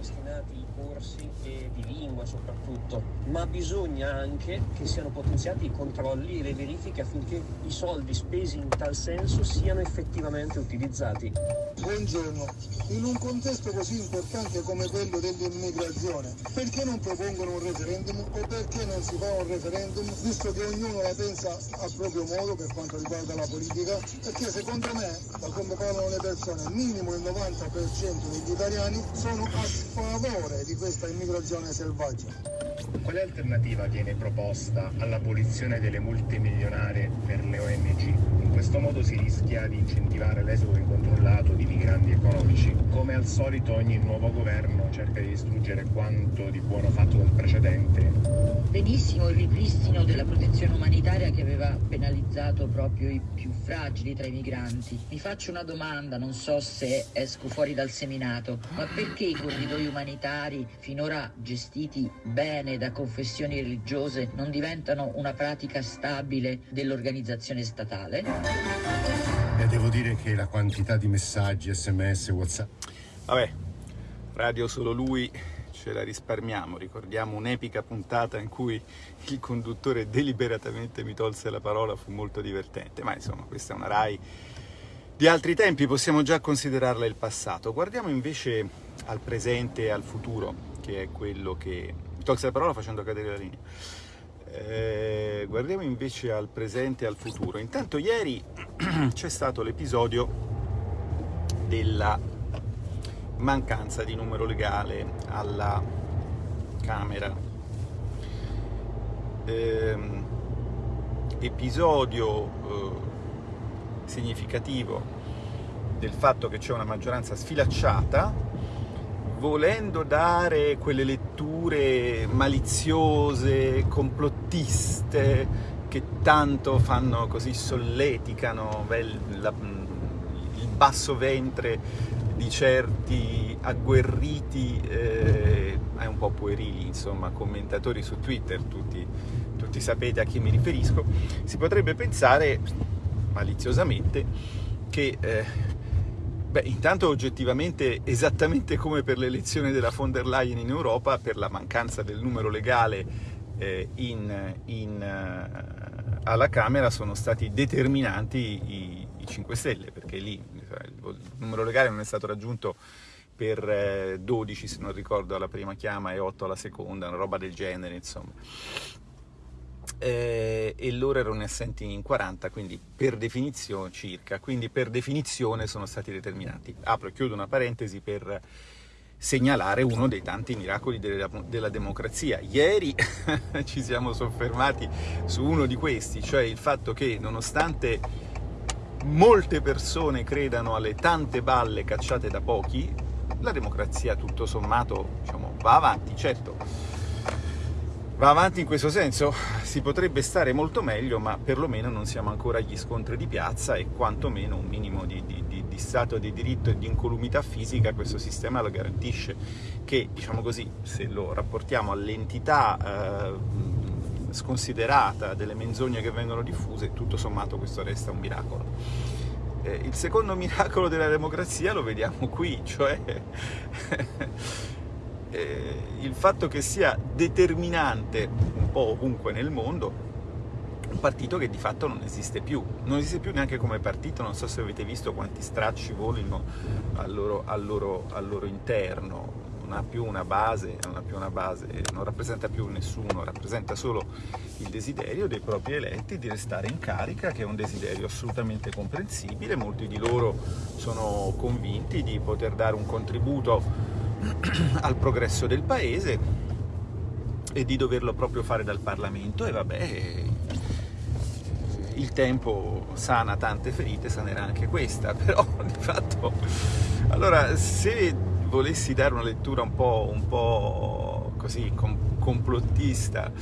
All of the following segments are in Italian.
ripristinati i corsi di lingua soprattutto, ma bisogna anche che siano potenziati i controlli e le verifiche affinché i soldi spesi in tal senso siano effettivamente utilizzati. Buongiorno, in un contesto così importante come quello dell'immigrazione, perché non propongono un referendum o perché non si fa un referendum, visto che ognuno la pensa a proprio modo per quanto riguarda la politica? Perché secondo me, da come parlano le persone, minimo il 90% degli italiani sono a sfavore di questa immigrazione selvaggia. Quale alternativa viene proposta all'abolizione delle multe milionarie per le ONG? In questo modo si rischia di incentivare l'esodo incontrollato di migranti economici. Come al solito ogni nuovo governo cerca di distruggere quanto di buono fatto dal precedente. Benissimo il ripristino della protezione umanitaria che aveva penalizzato proprio i più fragili tra i migranti. Mi faccio una domanda, non so se esco fuori dal seminato, ma perché i corridoi umanitari finora gestiti bene da confessioni religiose non diventano una pratica stabile dell'organizzazione statale? E devo dire che la quantità di messaggi, sms, whatsapp... Vabbè, radio solo lui ce la risparmiamo, ricordiamo un'epica puntata in cui il conduttore deliberatamente mi tolse la parola, fu molto divertente, ma insomma questa è una RAI di altri tempi, possiamo già considerarla il passato. Guardiamo invece al presente e al futuro, che è quello che tolse la parola facendo cadere la linea. Eh, guardiamo invece al presente e al futuro. Intanto ieri c'è stato l'episodio della mancanza di numero legale alla Camera. Eh, episodio eh, significativo del fatto che c'è una maggioranza sfilacciata volendo dare quelle letture maliziose, complottiste, che tanto fanno così solleticano il basso ventre di certi agguerriti eh, è un po' puerili, insomma, commentatori su Twitter, tutti, tutti sapete a chi mi riferisco, si potrebbe pensare maliziosamente che eh, Beh, intanto oggettivamente, esattamente come per l'elezione della von der Leyen in Europa, per la mancanza del numero legale eh, in, in, uh, alla Camera sono stati determinanti i, i 5 Stelle, perché lì il numero legale non è stato raggiunto per eh, 12, se non ricordo, alla prima chiama e 8 alla seconda, una roba del genere, insomma eh, e loro erano assenti in 40, quindi per definizione circa, quindi per definizione sono stati determinati. Apro e chiudo una parentesi per segnalare uno dei tanti miracoli della, della democrazia. Ieri ci siamo soffermati su uno di questi, cioè il fatto che nonostante molte persone credano alle tante balle cacciate da pochi, la democrazia tutto sommato diciamo, va avanti, certo va avanti in questo senso, si potrebbe stare molto meglio, ma perlomeno non siamo ancora agli scontri di piazza e quantomeno un minimo di, di, di, di stato di diritto e di incolumità fisica questo sistema lo garantisce, che diciamo così, se lo rapportiamo all'entità eh, sconsiderata delle menzogne che vengono diffuse, tutto sommato questo resta un miracolo. Eh, il secondo miracolo della democrazia lo vediamo qui, cioè eh, il fatto che sia determinante un po' ovunque nel mondo un partito che di fatto non esiste più, non esiste più neanche come partito, non so se avete visto quanti stracci volino al loro, al loro, al loro interno, non ha più una base, non ha più una base, non rappresenta più nessuno, rappresenta solo il desiderio dei propri eletti di restare in carica, che è un desiderio assolutamente comprensibile, molti di loro sono convinti di poter dare un contributo al progresso del paese e di doverlo proprio fare dal Parlamento. E vabbè il tempo sana tante ferite, sanerà anche questa, però di fatto allora se volessi dare una lettura un po', un po così com complottista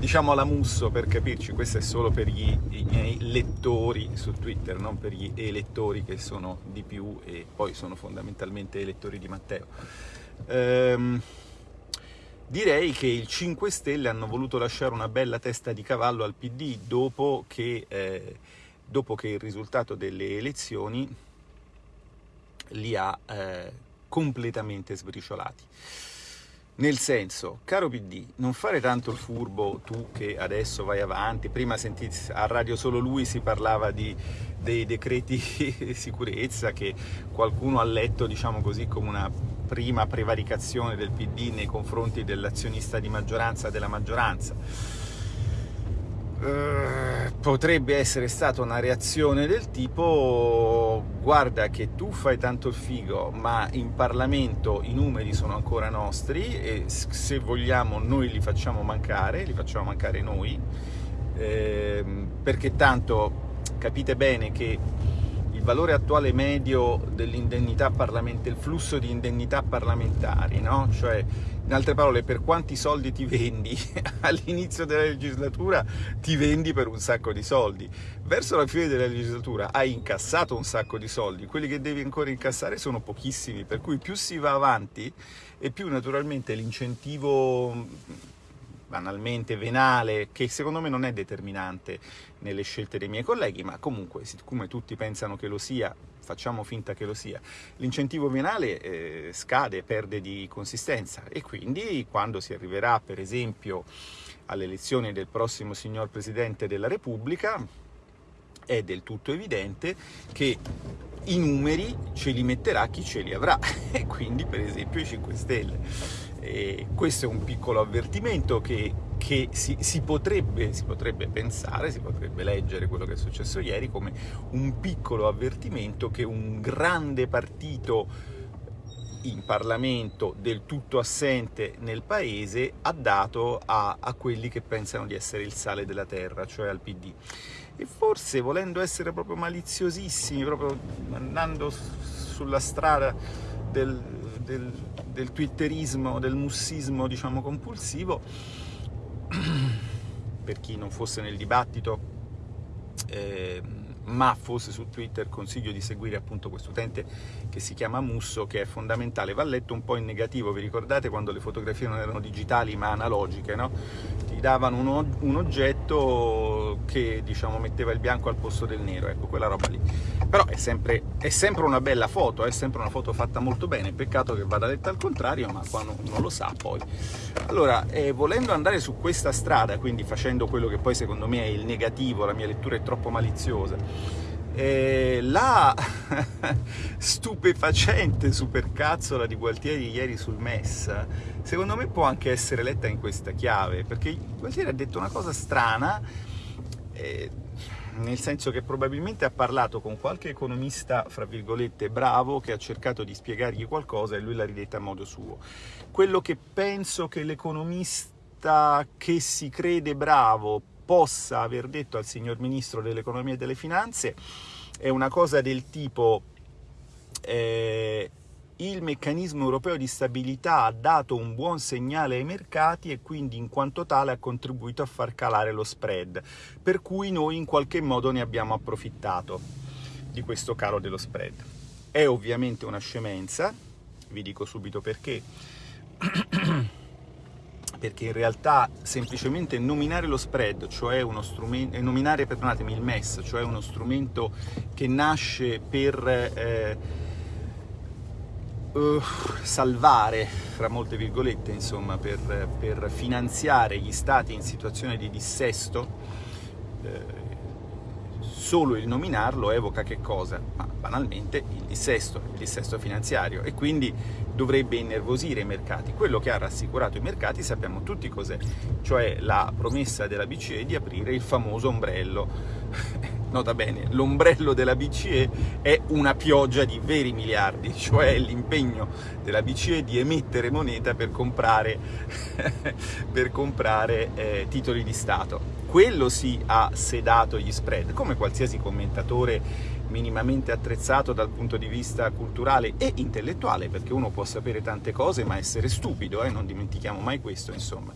diciamo alla Musso per capirci, questo è solo per gli, i miei lettori su Twitter, non per gli elettori che sono di più e poi sono fondamentalmente elettori di Matteo. Ehm, direi che i 5 Stelle hanno voluto lasciare una bella testa di cavallo al PD dopo che, eh, dopo che il risultato delle elezioni li ha eh, completamente sbriciolati. Nel senso, caro PD, non fare tanto il furbo tu che adesso vai avanti, prima sentite a Radio Solo Lui si parlava di, dei decreti sicurezza che qualcuno ha letto, diciamo così, come una prima prevaricazione del PD nei confronti dell'azionista di maggioranza della maggioranza eh, potrebbe essere stata una reazione del tipo guarda che tu fai tanto il figo ma in Parlamento i numeri sono ancora nostri e se vogliamo noi li facciamo mancare, li facciamo mancare noi eh, perché tanto capite bene che valore attuale medio dell'indennità parlamentare, il flusso di indennità parlamentari, no? Cioè, in altre parole, per quanti soldi ti vendi all'inizio della legislatura, ti vendi per un sacco di soldi. Verso la fine della legislatura hai incassato un sacco di soldi, quelli che devi ancora incassare sono pochissimi, per cui più si va avanti e più naturalmente l'incentivo banalmente venale, che secondo me non è determinante nelle scelte dei miei colleghi, ma comunque, siccome tutti pensano che lo sia, facciamo finta che lo sia, l'incentivo venale eh, scade, perde di consistenza e quindi quando si arriverà, per esempio, alle elezioni del prossimo signor Presidente della Repubblica, è del tutto evidente che i numeri ce li metterà chi ce li avrà, e quindi per esempio i 5 Stelle. E questo è un piccolo avvertimento che, che si, si, potrebbe, si, potrebbe, pensare, si potrebbe leggere quello che è successo ieri come un piccolo avvertimento che un grande partito in Parlamento del tutto assente nel paese ha dato a, a quelli che pensano di essere il sale della terra, cioè al PD. E forse volendo essere proprio maliziosissimi, proprio andando sulla strada del, del, del twitterismo, del mussismo diciamo compulsivo, per chi non fosse nel dibattito, eh, ma fosse su Twitter consiglio di seguire appunto questo utente che si chiama Musso, che è fondamentale, va letto un po' in negativo, vi ricordate quando le fotografie non erano digitali ma analogiche, no? Ti davano un, un oggetto che diciamo metteva il bianco al posto del nero, ecco quella roba lì. Però è sempre, è sempre una bella foto, è sempre una foto fatta molto bene, peccato che vada letta al contrario, ma qua non, non lo sa poi. Allora, eh, volendo andare su questa strada, quindi facendo quello che poi secondo me è il negativo, la mia lettura è troppo maliziosa, eh, la stupefacente supercazzola di Gualtieri ieri sul MES, secondo me può anche essere letta in questa chiave, perché Gualtieri ha detto una cosa strana, eh, nel senso che probabilmente ha parlato con qualche economista, fra virgolette, bravo, che ha cercato di spiegargli qualcosa e lui l'ha ridetta a modo suo. Quello che penso che l'economista che si crede bravo possa aver detto al signor Ministro dell'Economia e delle Finanze è una cosa del tipo eh, il meccanismo europeo di stabilità ha dato un buon segnale ai mercati e quindi in quanto tale ha contribuito a far calare lo spread, per cui noi in qualche modo ne abbiamo approfittato di questo calo dello spread. È ovviamente una scemenza, vi dico subito perché, perché in realtà semplicemente nominare lo spread, cioè uno strumento, eh, nominare, perdonatemi, il MES, cioè uno strumento che nasce per... Eh, uh, salvare, fra molte virgolette, insomma, per, per, finanziare gli stati in situazione di dissesto, eh, solo il nominarlo evoca che cosa? Ma banalmente il dissesto, il dissesto finanziario e quindi dovrebbe innervosire i mercati. Quello che ha rassicurato i mercati sappiamo tutti cos'è, cioè la promessa della BCE di aprire il famoso ombrello nota bene, l'ombrello della BCE è una pioggia di veri miliardi, cioè l'impegno della BCE di emettere moneta per comprare, per comprare eh, titoli di Stato. Quello sì ha sedato gli spread, come qualsiasi commentatore minimamente attrezzato dal punto di vista culturale e intellettuale, perché uno può sapere tante cose ma essere stupido, eh? non dimentichiamo mai questo, insomma.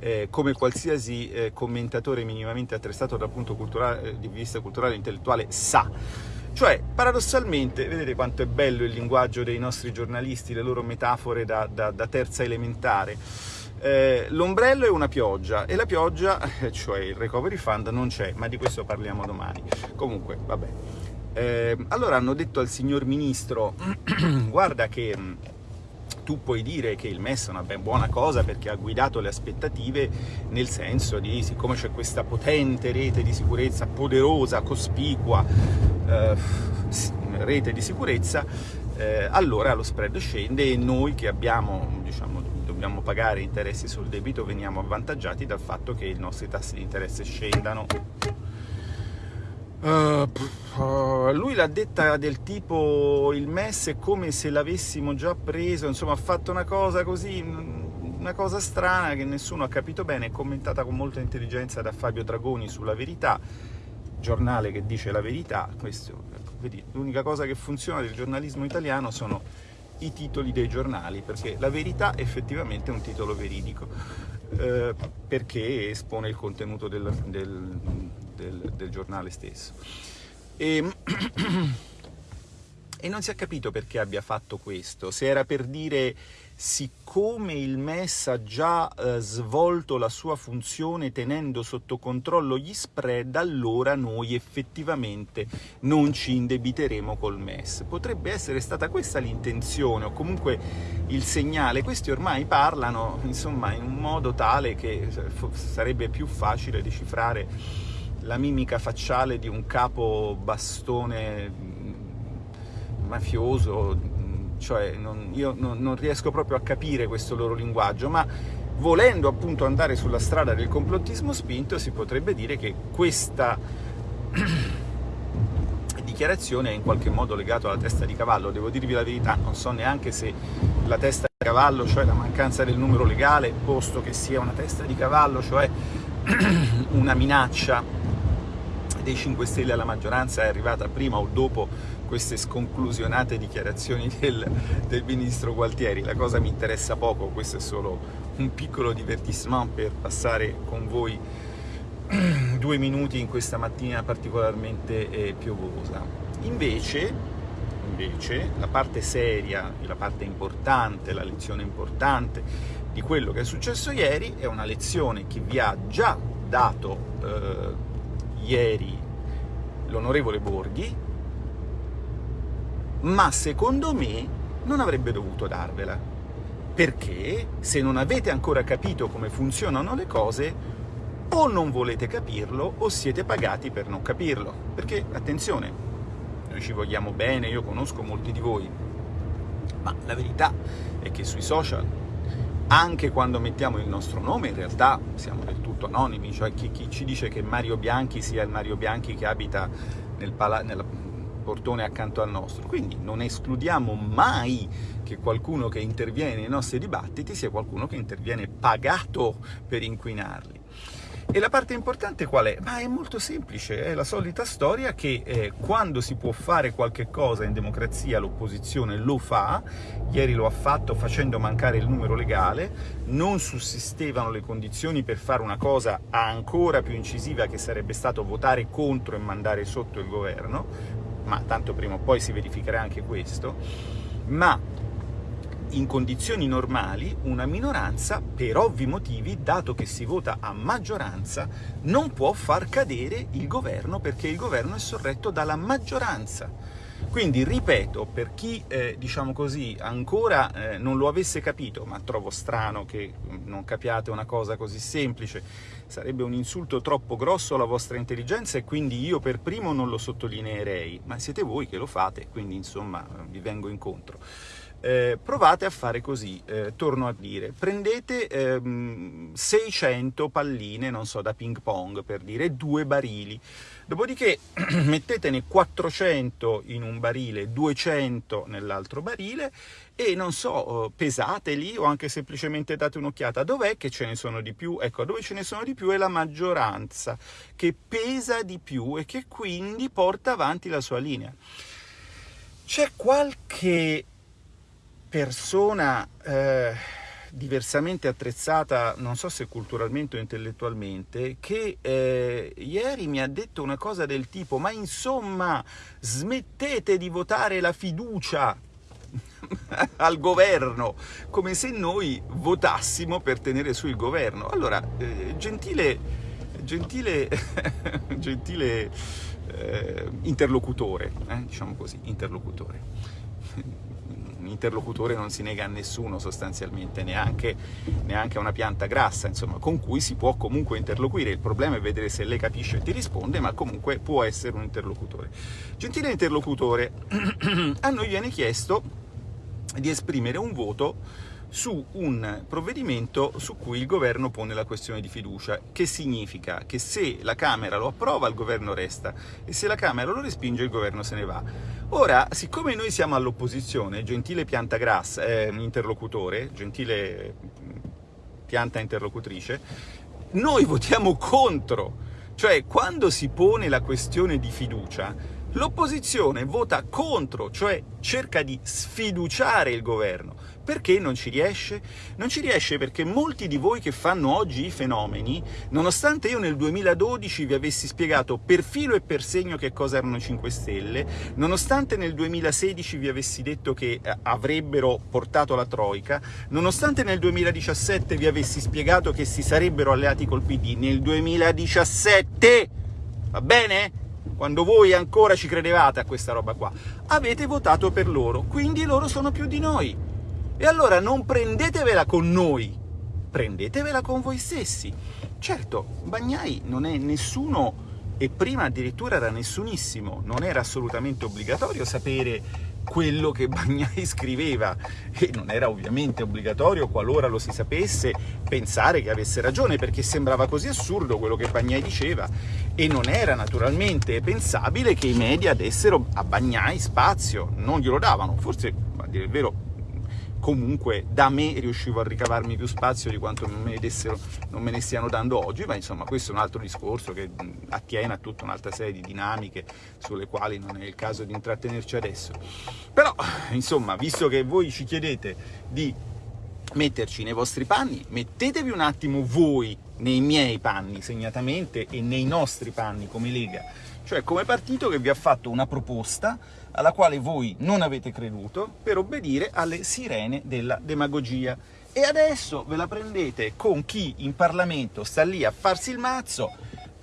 Eh, come qualsiasi eh, commentatore minimamente attrezzato dal punto eh, di vista culturale e intellettuale sa. Cioè, paradossalmente, vedete quanto è bello il linguaggio dei nostri giornalisti, le loro metafore da, da, da terza elementare. Eh, l'ombrello è una pioggia e la pioggia, cioè il recovery fund, non c'è, ma di questo parliamo domani. Comunque, vabbè. Eh, allora hanno detto al signor ministro, guarda che tu puoi dire che il MES è una ben buona cosa perché ha guidato le aspettative nel senso di, siccome c'è questa potente rete di sicurezza, poderosa, cospicua eh, rete di sicurezza, eh, allora lo spread scende e noi che abbiamo, diciamo, dobbiamo pagare interessi sul debito veniamo avvantaggiati dal fatto che i nostri tassi di interesse scendano. Uh, uh, lui l'ha detta del tipo il MES è come se l'avessimo già preso, insomma ha fatto una cosa così, una cosa strana che nessuno ha capito bene, è commentata con molta intelligenza da Fabio Dragoni sulla Verità, giornale che dice la verità, l'unica cosa che funziona del giornalismo italiano sono i titoli dei giornali, perché la verità effettivamente è un titolo veridico, eh, perché espone il contenuto del, del del, del giornale stesso. E, e non si è capito perché abbia fatto questo, se era per dire siccome il MES ha già eh, svolto la sua funzione tenendo sotto controllo gli spread, allora noi effettivamente non ci indebiteremo col MES. Potrebbe essere stata questa l'intenzione, o comunque il segnale. Questi ormai parlano, insomma, in un modo tale che eh, sarebbe più facile decifrare la mimica facciale di un capo bastone mm, mafioso, mm, cioè non, io non, non riesco proprio a capire questo loro linguaggio, ma volendo appunto andare sulla strada del complottismo spinto si potrebbe dire che questa dichiarazione è in qualche modo legata alla testa di cavallo, devo dirvi la verità, non so neanche se la testa di cavallo, cioè la mancanza del numero legale, posto che sia una testa di cavallo, cioè una minaccia dei 5 Stelle alla maggioranza è arrivata prima o dopo queste sconclusionate dichiarazioni del, del ministro Gualtieri. La cosa mi interessa poco, questo è solo un piccolo divertissement per passare con voi due minuti in questa mattina particolarmente eh, piovosa. Invece, invece, la parte seria, la parte importante, la lezione importante di quello che è successo ieri è una lezione che vi ha già dato eh, ieri l'onorevole Borghi, ma secondo me non avrebbe dovuto darvela, perché se non avete ancora capito come funzionano le cose, o non volete capirlo o siete pagati per non capirlo, perché, attenzione, noi ci vogliamo bene, io conosco molti di voi, ma la verità è che sui social anche quando mettiamo il nostro nome in realtà siamo del tutto anonimi, cioè chi, chi ci dice che Mario Bianchi sia il Mario Bianchi che abita nel, nel portone accanto al nostro, quindi non escludiamo mai che qualcuno che interviene nei nostri dibattiti sia qualcuno che interviene pagato per inquinarli. E la parte importante qual è? Ma è molto semplice, è la solita storia che eh, quando si può fare qualche cosa in democrazia l'opposizione lo fa, ieri lo ha fatto facendo mancare il numero legale, non sussistevano le condizioni per fare una cosa ancora più incisiva che sarebbe stato votare contro e mandare sotto il governo, ma tanto prima o poi si verificherà anche questo, ma in condizioni normali una minoranza, per ovvi motivi, dato che si vota a maggioranza, non può far cadere il governo perché il governo è sorretto dalla maggioranza. Quindi, ripeto, per chi, eh, diciamo così, ancora eh, non lo avesse capito, ma trovo strano che mm, non capiate una cosa così semplice, sarebbe un insulto troppo grosso alla vostra intelligenza e quindi io per primo non lo sottolineerei, ma siete voi che lo fate, quindi insomma vi vengo incontro eh, provate a fare così, eh, torno a dire, prendete ehm, 600 palline, non so, da ping pong per dire, due barili, dopodiché mettetene 400 in un barile, 200 nell'altro barile e non so, pesateli o anche semplicemente date un'occhiata, dov'è che ce ne sono di più? Ecco, dove ce ne sono di più è la maggioranza, che pesa di più e che quindi porta avanti la sua linea. C'è qualche persona eh, diversamente attrezzata, non so se culturalmente o intellettualmente, che eh, ieri mi ha detto una cosa del tipo ma insomma smettete di votare la fiducia al governo, come se noi votassimo per tenere su il governo. Allora, eh, gentile, gentile, gentile eh, interlocutore, eh, diciamo così, interlocutore interlocutore non si nega a nessuno sostanzialmente, neanche, neanche a una pianta grassa, insomma, con cui si può comunque interloquire. Il problema è vedere se lei capisce e ti risponde, ma comunque può essere un interlocutore. Gentile interlocutore, a noi viene chiesto di esprimere un voto su un provvedimento su cui il governo pone la questione di fiducia, che significa che se la Camera lo approva il governo resta e se la Camera lo respinge il governo se ne va. Ora, siccome noi siamo all'opposizione, gentile pianta grassa, eh, interlocutore, gentile pianta interlocutrice, noi votiamo contro, cioè quando si pone la questione di fiducia l'opposizione vota contro, cioè cerca di sfiduciare il governo. Perché non ci riesce? Non ci riesce perché molti di voi che fanno oggi i fenomeni, nonostante io nel 2012 vi avessi spiegato per filo e per segno che cosa erano 5 Stelle, nonostante nel 2016 vi avessi detto che eh, avrebbero portato la Troica, nonostante nel 2017 vi avessi spiegato che si sarebbero alleati col PD, nel 2017, va bene? Quando voi ancora ci credevate a questa roba qua, avete votato per loro, quindi loro sono più di noi. E allora non prendetevela con noi, prendetevela con voi stessi. Certo, Bagnai non è nessuno, e prima addirittura era nessunissimo, non era assolutamente obbligatorio sapere quello che Bagnai scriveva. E non era ovviamente obbligatorio, qualora lo si sapesse, pensare che avesse ragione, perché sembrava così assurdo quello che Bagnai diceva. E non era naturalmente pensabile che i media dessero a Bagnai spazio, non glielo davano, forse, a dire il vero, comunque da me riuscivo a ricavarmi più spazio di quanto non me ne, dessero, non me ne stiano dando oggi, ma insomma questo è un altro discorso che attiene a tutta un'altra serie di dinamiche sulle quali non è il caso di intrattenerci adesso. Però, insomma, visto che voi ci chiedete di metterci nei vostri panni, mettetevi un attimo voi nei miei panni segnatamente e nei nostri panni come Lega, cioè come partito che vi ha fatto una proposta alla quale voi non avete creduto per obbedire alle sirene della demagogia. E adesso ve la prendete con chi in Parlamento sta lì a farsi il mazzo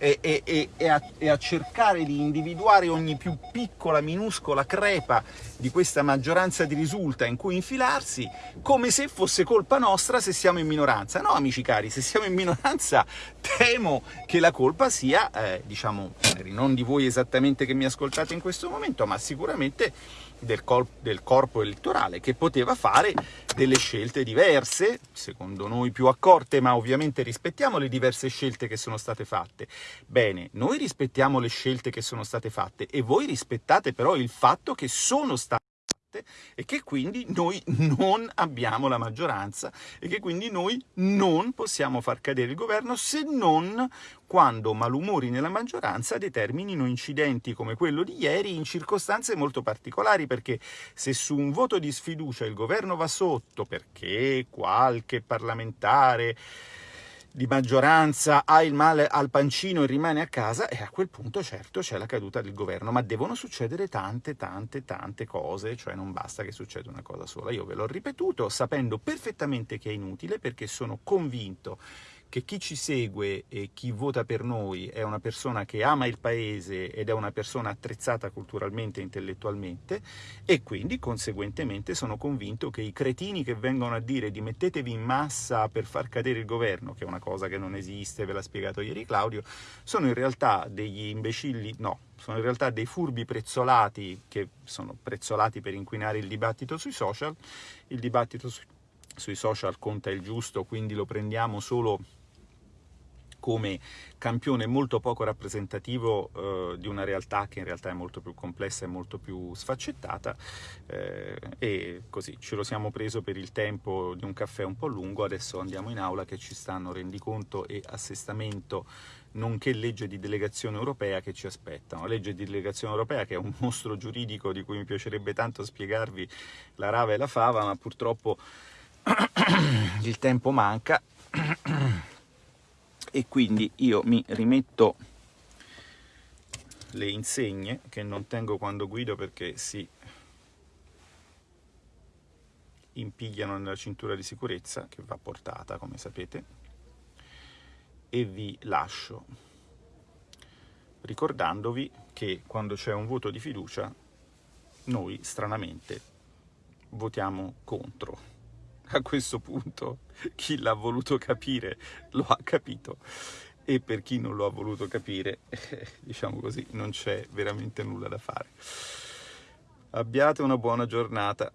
e, e, e, a, e, a, cercare di individuare ogni più piccola, minuscola crepa di questa maggioranza di risulta in cui infilarsi, come se fosse colpa nostra se siamo in minoranza. No, amici cari, se siamo in minoranza temo che la colpa sia, eh, diciamo, non di voi esattamente che mi ascoltate in questo momento, ma sicuramente del, del, corpo elettorale, che poteva fare delle scelte diverse, secondo noi più accorte, ma ovviamente rispettiamo le diverse scelte che sono state fatte. Bene, noi rispettiamo le scelte che sono state fatte e voi rispettate però il fatto che sono state e che quindi noi non abbiamo la maggioranza e che quindi noi non possiamo far cadere il governo se non quando malumori nella maggioranza determinino incidenti come quello di ieri in circostanze molto particolari, perché se su un voto di sfiducia il governo va sotto perché qualche parlamentare di maggioranza ha il male al pancino e rimane a casa, e a quel punto certo c'è la caduta del governo, ma devono succedere tante, tante, tante cose, cioè non basta che succeda una cosa sola. Io ve l'ho ripetuto sapendo perfettamente che è inutile perché sono convinto che chi ci segue e chi vota per noi è una persona che ama il paese ed è una persona attrezzata culturalmente e intellettualmente e quindi conseguentemente sono convinto che i cretini che vengono a dire di mettetevi in massa per far cadere il governo, che è una cosa che non esiste, ve l'ha spiegato ieri Claudio, sono in realtà degli imbecilli, no, sono in realtà dei furbi prezzolati che sono prezzolati per inquinare il dibattito sui social, il dibattito su, sui social conta il giusto, quindi lo prendiamo solo come campione molto poco rappresentativo eh, di una realtà che in realtà è molto più complessa e molto più sfaccettata eh, e così ce lo siamo preso per il tempo di un caffè un po' lungo, adesso andiamo in aula che ci stanno rendiconto e assestamento nonché legge di delegazione europea che ci aspettano. Legge di delegazione europea che è un mostro giuridico di cui mi piacerebbe tanto spiegarvi la rava e la fava, ma purtroppo il tempo manca e quindi io mi rimetto le insegne che non tengo quando guido perché si impigliano nella cintura di sicurezza che va portata come sapete e vi lascio ricordandovi che quando c'è un voto di fiducia noi stranamente votiamo contro. A questo punto chi l'ha voluto capire lo ha capito e per chi non lo ha voluto capire, diciamo così, non c'è veramente nulla da fare. Abbiate una buona giornata.